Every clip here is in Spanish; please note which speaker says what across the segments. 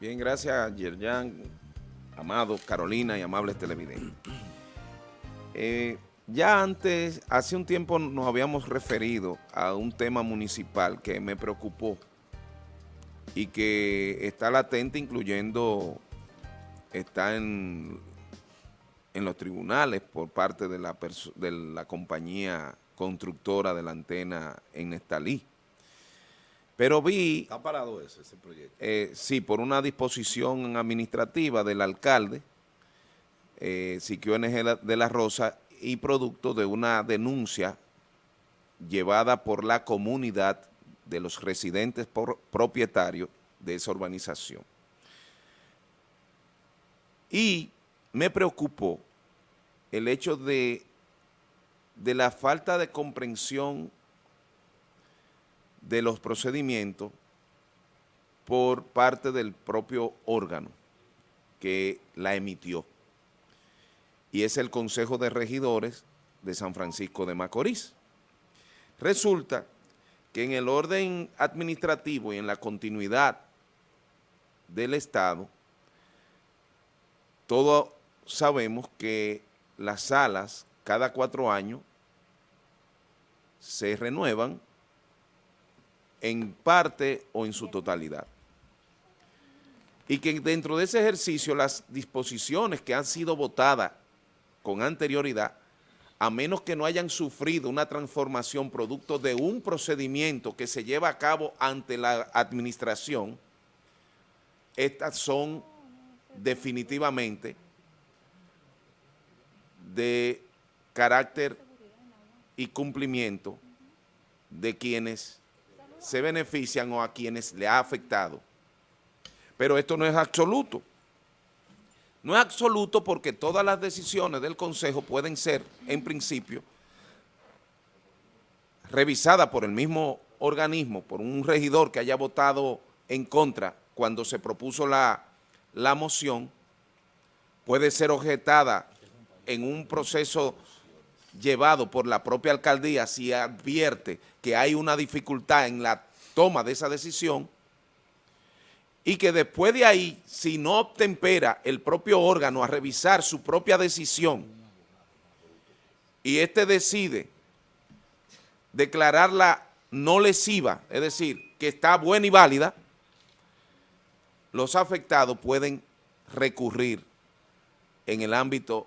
Speaker 1: Bien, gracias Yerjan, Amado, Carolina y amables televidentes. Eh, ya antes, hace un tiempo nos habíamos referido a un tema municipal que me preocupó y que está latente incluyendo, está en, en los tribunales por parte de la, de la compañía constructora de la antena en Nestalí. Pero vi...
Speaker 2: ¿Está parado ese, ese proyecto?
Speaker 1: Eh, sí, por una disposición administrativa del alcalde, eh, Siquio NG de la Rosa, y producto de una denuncia llevada por la comunidad de los residentes propietarios de esa urbanización. Y me preocupó el hecho de, de la falta de comprensión de los procedimientos por parte del propio órgano que la emitió. Y es el Consejo de Regidores de San Francisco de Macorís. Resulta que en el orden administrativo y en la continuidad del Estado, todos sabemos que las salas cada cuatro años se renuevan en parte o en su totalidad. Y que dentro de ese ejercicio las disposiciones que han sido votadas con anterioridad, a menos que no hayan sufrido una transformación producto de un procedimiento que se lleva a cabo ante la administración, estas son definitivamente de carácter y cumplimiento de quienes se benefician o a quienes le ha afectado. Pero esto no es absoluto. No es absoluto porque todas las decisiones del Consejo pueden ser, en principio, revisadas por el mismo organismo, por un regidor que haya votado en contra cuando se propuso la, la moción, puede ser objetada en un proceso llevado por la propia alcaldía si advierte que hay una dificultad en la toma de esa decisión y que después de ahí, si no obtempera el propio órgano a revisar su propia decisión y éste decide declararla no lesiva, es decir, que está buena y válida, los afectados pueden recurrir en el ámbito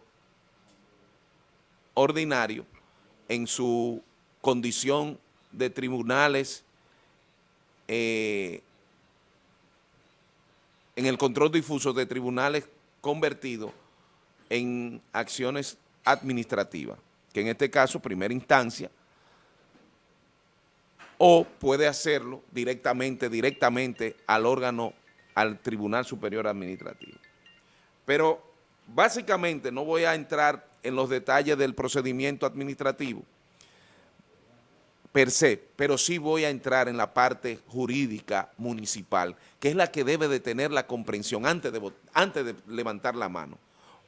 Speaker 1: ordinario en su condición de tribunales eh, en el control difuso de tribunales convertidos en acciones administrativas, que en este caso, primera instancia, o puede hacerlo directamente, directamente al órgano, al Tribunal Superior Administrativo. Pero básicamente no voy a entrar en los detalles del procedimiento administrativo per se, pero sí voy a entrar en la parte jurídica municipal, que es la que debe de tener la comprensión antes de, antes de levantar la mano.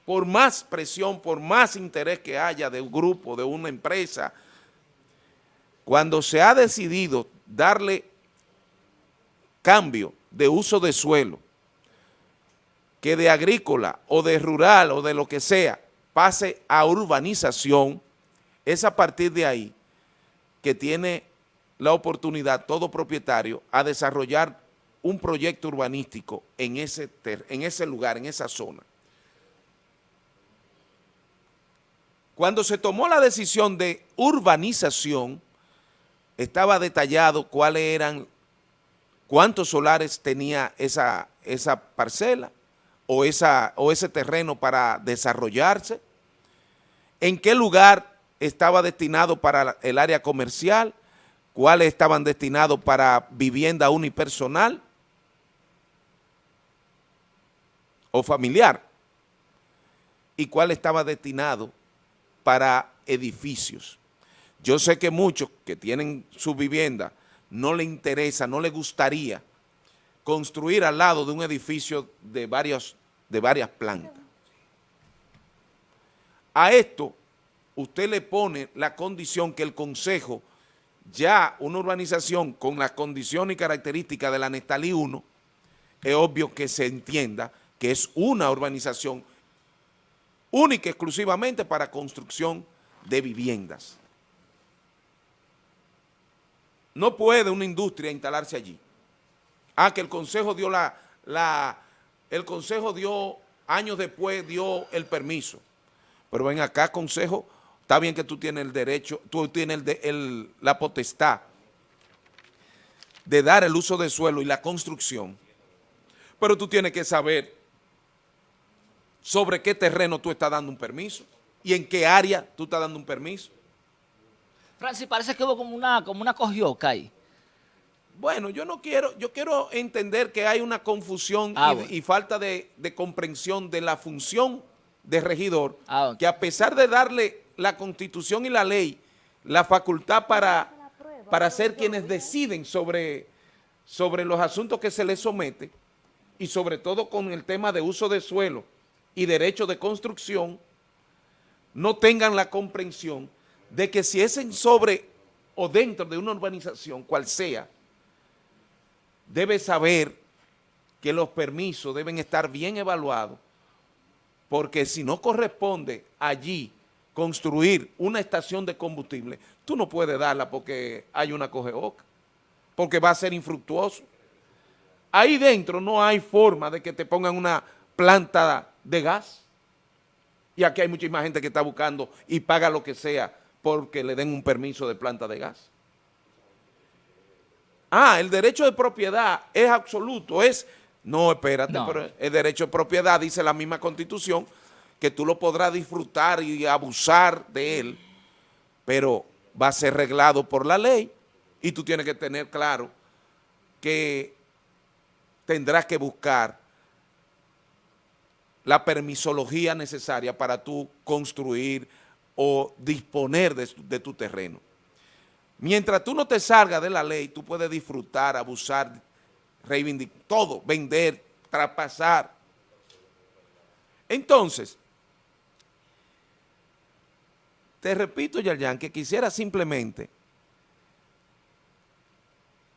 Speaker 1: Por más presión, por más interés que haya de un grupo, de una empresa, cuando se ha decidido darle cambio de uso de suelo, que de agrícola o de rural o de lo que sea, pase a urbanización, es a partir de ahí que tiene la oportunidad todo propietario a desarrollar un proyecto urbanístico en ese, en ese lugar, en esa zona. Cuando se tomó la decisión de urbanización, estaba detallado cuáles eran, cuántos solares tenía esa, esa parcela, o, esa, o ese terreno para desarrollarse, en qué lugar estaba destinado para el área comercial, cuáles estaban destinados para vivienda unipersonal o familiar, y cuál estaba destinado para edificios. Yo sé que muchos que tienen su vivienda no le interesa, no le gustaría construir al lado de un edificio de, varios, de varias plantas. A esto usted le pone la condición que el Consejo, ya una urbanización con las condiciones y características de la Nestalí 1, es obvio que se entienda que es una urbanización única exclusivamente para construcción de viviendas. No puede una industria instalarse allí. Ah, que el Consejo dio la, la el Consejo dio, años después dio el permiso. Pero ven acá, Consejo, está bien que tú tienes el derecho, tú tienes el, la potestad de dar el uso de suelo y la construcción, pero tú tienes que saber sobre qué terreno tú estás dando un permiso y en qué área tú estás dando un permiso.
Speaker 2: Francis, parece que hubo como una, como una cogioca ahí.
Speaker 1: Bueno, yo no quiero, yo quiero entender que hay una confusión ah, y, falta de, comprensión de la función de regidor, ah, que a pesar de darle la constitución y la ley la facultad para, para ser quienes deciden sobre, sobre los asuntos que se les somete y sobre todo con el tema de uso de suelo y derecho de construcción, no tengan la comprensión de que si es en sobre o dentro de una urbanización, cual sea, debe saber que los permisos deben estar bien evaluados, porque si no corresponde allí construir una estación de combustible, tú no puedes darla porque hay una cogeoca, porque va a ser infructuoso. Ahí dentro no hay forma de que te pongan una planta de gas. Y aquí hay muchísima gente que está buscando y paga lo que sea porque le den un permiso de planta de gas. Ah, el derecho de propiedad es absoluto, es... No, espérate, pero el derecho de propiedad dice la misma Constitución que tú lo podrás disfrutar y abusar de él, pero va a ser reglado por la ley y tú tienes que tener claro que tendrás que buscar la permisología necesaria para tú construir o disponer de, tu terreno. Mientras tú no te salgas de la ley, tú puedes disfrutar, abusar, reivindicar, todo, vender, traspasar. Entonces, te repito, Yayan, que quisiera simplemente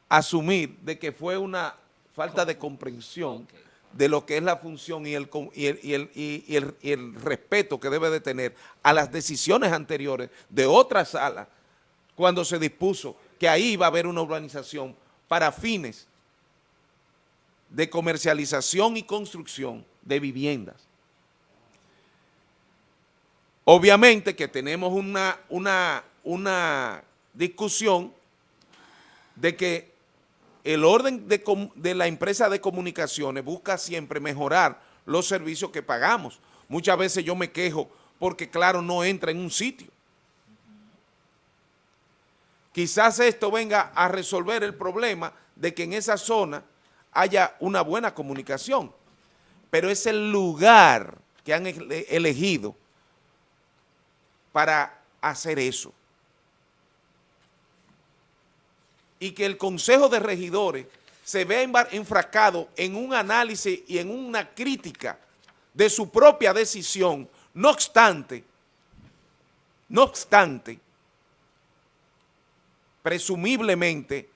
Speaker 1: asumir de que fue una falta de comprensión de lo que es la función y el, y el, y el, y el respeto que debe de tener a las decisiones anteriores de otra sala cuando se dispuso que ahí iba a haber una urbanización para fines de comercialización y construcción de viviendas. Obviamente que tenemos una, una, una discusión de que el orden de, de, la empresa de comunicaciones busca siempre mejorar los servicios que pagamos. Muchas veces yo me quejo porque, claro, no entra en un sitio. Quizás esto venga a resolver el problema de que en esa zona haya una buena comunicación, pero es el lugar que han elegido para hacer eso. Y que el Consejo de Regidores se vea enfrascado en un análisis y en una crítica de su propia decisión, no obstante, no obstante, presumiblemente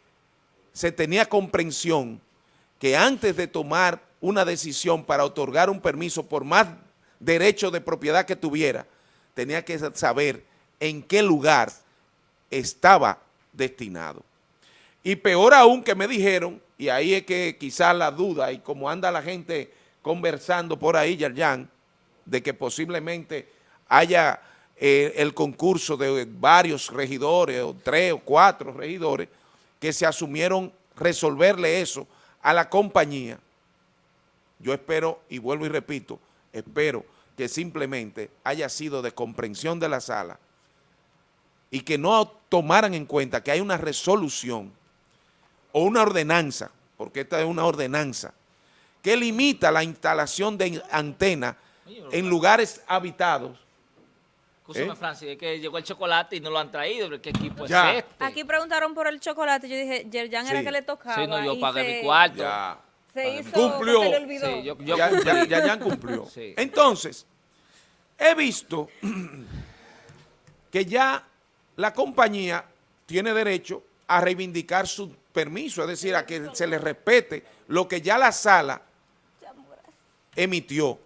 Speaker 1: se tenía comprensión que antes de tomar una decisión para otorgar un permiso por más derecho de propiedad que tuviera, tenía que saber en qué lugar estaba destinado. Y peor aún que me dijeron, y ahí es que quizás la duda y como anda la gente conversando por ahí, Yarjan, de que posiblemente haya eh, el concurso de varios regidores, o tres o cuatro regidores, que se asumieron resolverle eso a la compañía. Yo espero, y vuelvo y repito, espero que simplemente haya sido de comprensión de la sala y que no tomaran en cuenta que hay una resolución o una ordenanza, porque esta es una ordenanza, que limita la instalación de antenas en lugares habitados
Speaker 2: Escúchame, ¿Eh? Francis, es que llegó el chocolate y no lo han traído. ¿Qué equipo es este?
Speaker 3: Aquí preguntaron por el chocolate. Yo dije, Yerjan era que le tocaba.
Speaker 2: Sí, no, yo pagué mi cuarto.
Speaker 1: Ya. Se hizo, cumplió. Se le olvidó. Sí, yo, yo ya, cumplí. ya, ya, cumplió. Sí. Entonces, he visto que ya la compañía tiene derecho a reivindicar su permiso, es decir, a que se le respete lo que ya la sala emitió.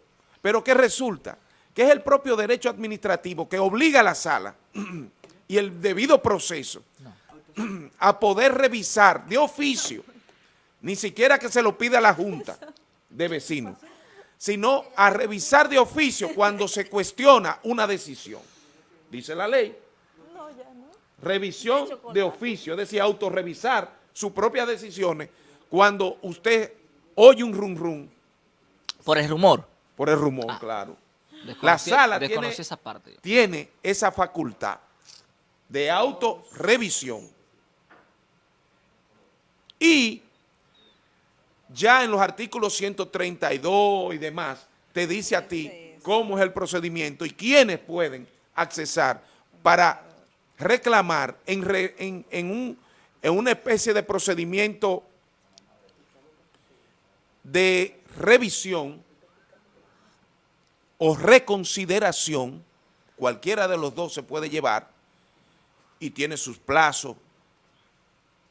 Speaker 1: Pero ¿qué resulta? Que es el propio derecho administrativo que obliga a la sala y el debido proceso a poder revisar de oficio, ni siquiera que se lo pida la Junta de Vecinos, sino a revisar de oficio cuando se cuestiona una decisión. Dice la ley. Revisión de oficio, es decir, autorrevisar sus propias decisiones cuando usted oye un rum rum.
Speaker 2: Por el rumor.
Speaker 1: Por el rumor,
Speaker 2: Ah.
Speaker 1: claro. La sala tiene,
Speaker 2: esa parte.
Speaker 1: tiene esa facultad de autorrevisión. Y ya en los artículos 132 y demás, te dice a ti cómo es el procedimiento y quiénes pueden accesar para reclamar en, re- en- en un- en una especie de procedimiento de revisión o reconsideración, cualquiera de los dos se puede llevar y tiene sus plazos,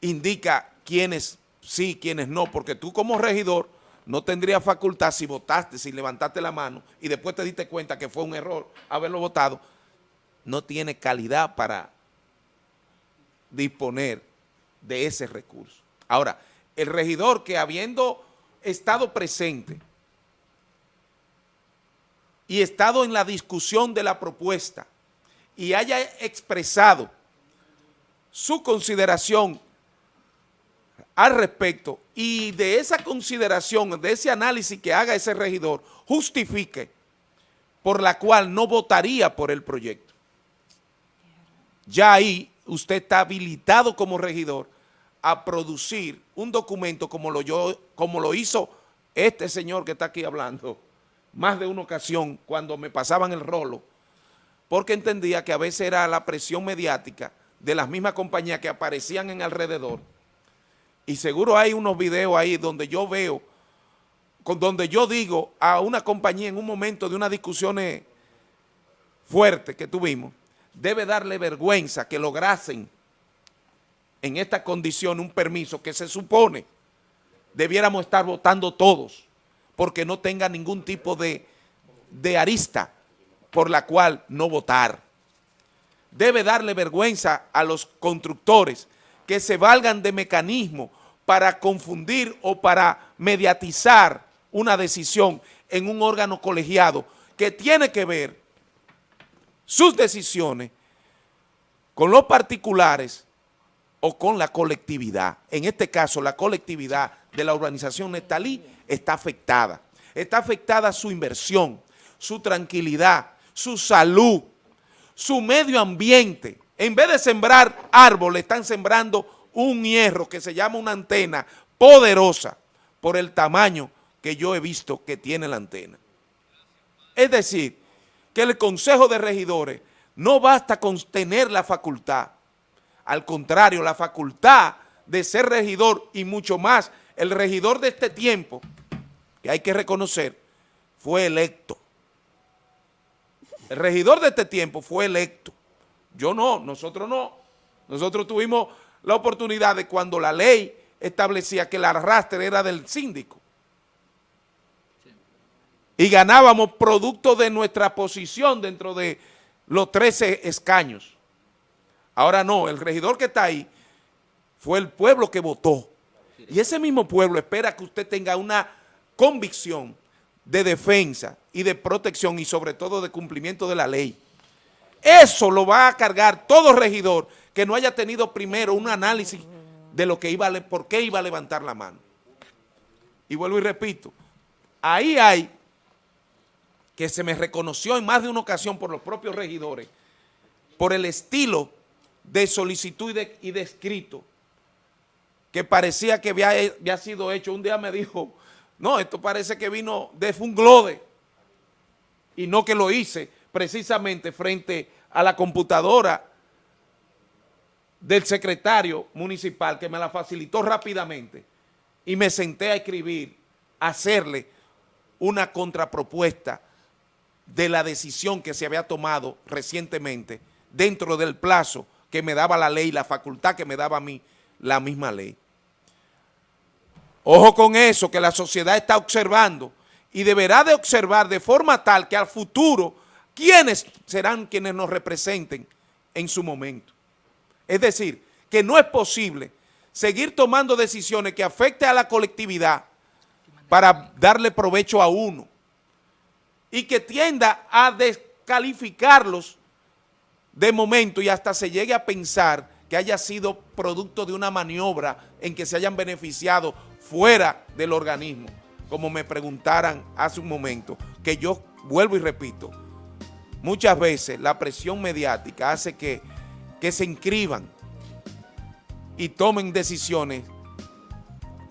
Speaker 1: indica quiénes sí, quiénes no, porque tú como regidor no tendrías facultad si votaste, si levantaste la mano y después te diste cuenta que fue un error haberlo votado, no tiene calidad para disponer de ese recurso. Ahora, el regidor que habiendo estado presente y estado en la discusión de la propuesta y haya expresado su consideración al respecto y de esa consideración, de ese análisis que haga ese regidor, justifique por la cual no votaría por el proyecto. Ya ahí usted está habilitado como regidor a producir un documento como lo, yo, como lo hizo este señor que está aquí hablando, más de una ocasión cuando me pasaban el rolo, porque entendía que a veces era la presión mediática de las mismas compañías que aparecían en alrededor, y seguro hay unos videos ahí donde yo veo, con donde yo digo a una compañía en un momento de unas discusiones fuertes que tuvimos, debe darle vergüenza que lograsen en esta condición un permiso que se supone debiéramos estar votando todos, porque no tenga ningún tipo de, de arista por la cual no votar. Debe darle vergüenza a los constructores que se valgan de mecanismos para confundir o para mediatizar una decisión en un órgano colegiado que tiene que ver sus decisiones con los particulares o con la colectividad. En este caso, la colectividad de la urbanización Nestalí está afectada. Está afectada su inversión, su tranquilidad, su salud, su medio ambiente. En vez de sembrar árboles, están sembrando un hierro que se llama una antena poderosa por el tamaño que yo he visto que tiene la antena. Es decir, que el Consejo de Regidores no basta con tener la facultad, al contrario, la facultad de ser regidor y mucho más, el regidor de este tiempo, que hay que reconocer, fue electo. El regidor de este tiempo fue electo. Yo no, nosotros no. Nosotros tuvimos la oportunidad de cuando la ley establecía que el arrastre era del síndico. Y ganábamos producto de nuestra posición dentro de los 13 escaños. Ahora no, el regidor que está ahí fue el pueblo que votó. Y ese mismo pueblo espera que usted tenga una convicción de defensa y de protección y sobre todo de cumplimiento de la ley. Eso lo va a cargar todo regidor que no haya tenido primero un análisis de lo que iba a, por qué iba a levantar la mano. Y vuelvo y repito, ahí hay que se me reconoció en más de una ocasión por los propios regidores, por el estilo de solicitud y de escrito, que parecía que había, sido hecho. Un día me dijo, no, esto parece que vino de Funglode, y no que lo hice precisamente frente a la computadora del secretario municipal que me la facilitó rápidamente y me senté a escribir, a hacerle una contrapropuesta de la decisión que se había tomado recientemente dentro del plazo que me daba la ley, la facultad que me daba a mí la misma ley. Ojo con eso, que la sociedad está observando y deberá de observar de forma tal que al futuro, ¿quiénes serán quienes nos representen en su momento? Es decir, que no es posible seguir tomando decisiones que afecten a la colectividad para darle provecho a uno y que tienda a descalificarlos de momento y hasta se llegue a pensar que haya sido producto de una maniobra en que se hayan beneficiado fuera del organismo, como me preguntaran hace un momento, que yo vuelvo y repito, muchas veces la presión mediática hace que, que se inscriban y tomen decisiones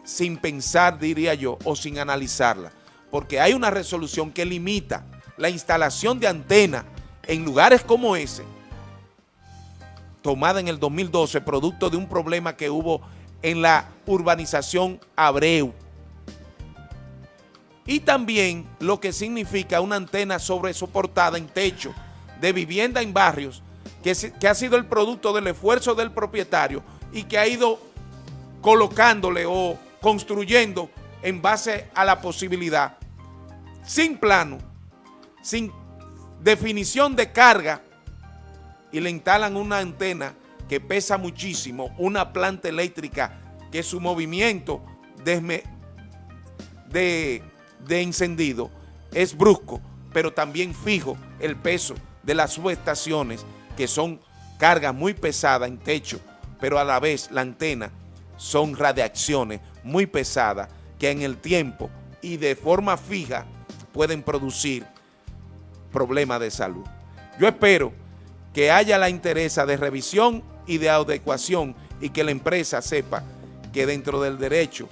Speaker 1: sin pensar, diría yo, o sin analizarla, porque hay una resolución que limita la instalación de antenas en lugares como ese, tomada en el 2012, producto de un problema que hubo en la urbanización Abreu. Y también lo que significa una antena sobresoportada en techo de vivienda en barrios, que, que ha sido el producto del esfuerzo del propietario y que ha ido colocándole o construyendo en base a la posibilidad, sin plano, sin definición de carga, y le instalan una antena que pesa muchísimo, una planta eléctrica que su movimiento de, de, encendido es brusco, pero también fijo el peso de las subestaciones que son cargas muy pesadas en techo, pero a la vez la antena son radiaciones muy pesadas que en el tiempo y de forma fija pueden producir problemas de salud. Yo espero que haya la interés de revisión y de adecuación y que la empresa sepa que dentro del derecho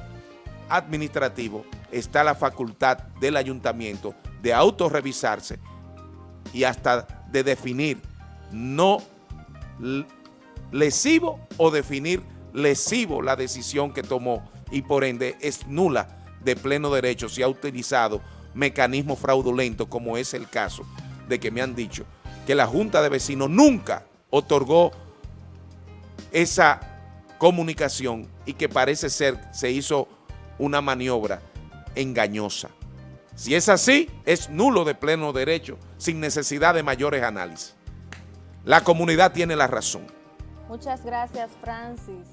Speaker 1: administrativo está la facultad del ayuntamiento de autorrevisarse y hasta de definir. No lesivo o definir lesivo la decisión que tomó y por ende es nula de pleno derecho si ha utilizado mecanismos fraudulentos como es el caso de que me han dicho que la Junta de Vecinos nunca otorgó esa comunicación y que parece ser se hizo una maniobra engañosa. Si es así, es nulo de pleno derecho, sin necesidad de mayores análisis. La comunidad tiene la razón.
Speaker 3: Muchas gracias, Francis.